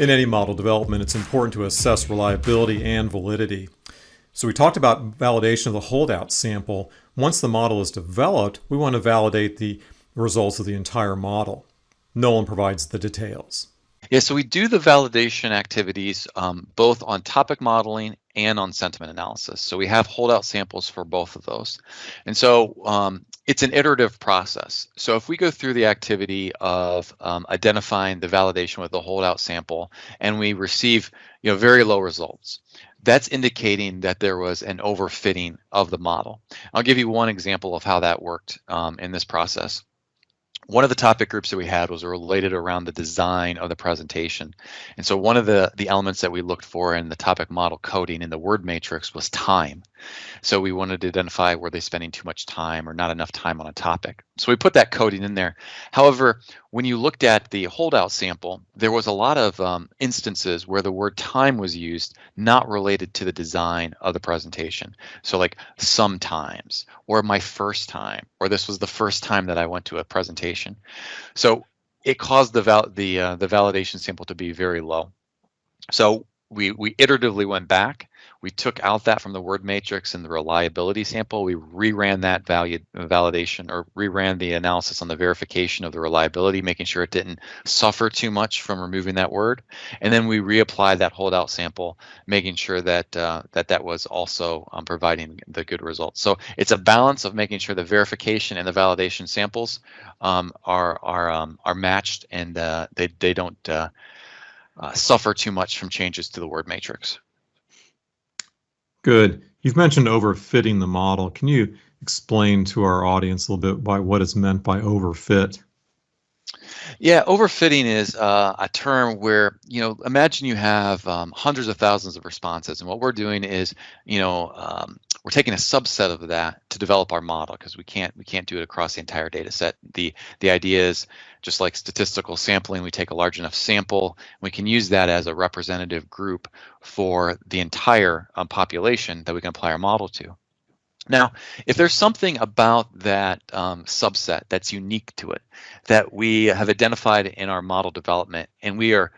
In any model development, it's important to assess reliability and validity. So we talked about validation of the holdout sample. Once the model is developed, we want to validate the results of the entire model. Nolan provides the details. Yeah, so we do the validation activities um, both on topic modeling and on sentiment analysis. So we have holdout samples for both of those. And so um, it's an iterative process. So if we go through the activity of um, identifying the validation with the holdout sample and we receive you know, very low results, that's indicating that there was an overfitting of the model. I'll give you one example of how that worked um, in this process one of the topic groups that we had was related around the design of the presentation. And so one of the, the elements that we looked for in the topic model coding in the word matrix was time. So we wanted to identify were they spending too much time or not enough time on a topic. So we put that coding in there. However, when you looked at the holdout sample, there was a lot of um, instances where the word time was used not related to the design of the presentation. So like sometimes, or my first time, or this was the first time that I went to a presentation. So it caused the val the uh, the validation sample to be very low. So we we iteratively went back we took out that from the word matrix and the reliability sample. We reran that validation or reran the analysis on the verification of the reliability, making sure it didn't suffer too much from removing that word. And then we reapplied that holdout sample, making sure that uh, that that was also um, providing the good results. So it's a balance of making sure the verification and the validation samples um, are are um, are matched and uh, they they don't uh, uh suffer too much from changes to the word matrix. Good. You've mentioned overfitting the model. Can you explain to our audience a little bit by what is meant by overfit? Yeah, overfitting is uh, a term where, you know, imagine you have um, hundreds of thousands of responses. And what we're doing is, you know, um, we're taking a subset of that to develop our model because we can't we can't do it across the entire data set. The the idea is just like statistical sampling, we take a large enough sample, we can use that as a representative group for the entire um, population that we can apply our model to. Now, if there's something about that um, subset that's unique to it that we have identified in our model development and we are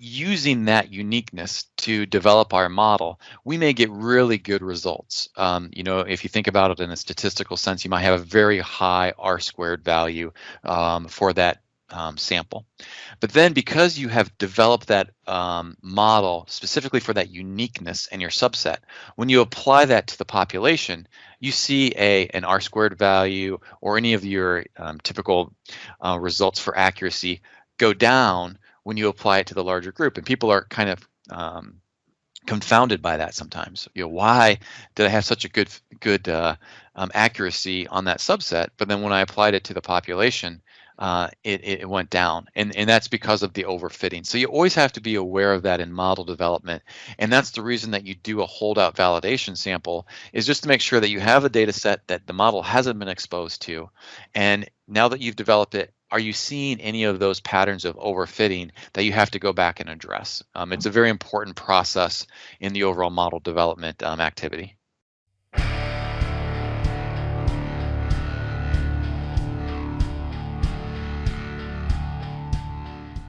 using that uniqueness to develop our model, we may get really good results. Um, you know, if you think about it in a statistical sense, you might have a very high R squared value um, for that um, sample. But then because you have developed that um, model specifically for that uniqueness in your subset, when you apply that to the population, you see a an R squared value or any of your um, typical uh, results for accuracy go down when you apply it to the larger group. And people are kind of um, confounded by that sometimes. You know, why did I have such a good good uh, um, accuracy on that subset, but then when I applied it to the population, uh, it, it went down. And, and that's because of the overfitting. So you always have to be aware of that in model development. And that's the reason that you do a holdout validation sample is just to make sure that you have a data set that the model hasn't been exposed to. And now that you've developed it, are you seeing any of those patterns of overfitting that you have to go back and address? Um, it's a very important process in the overall model development um, activity.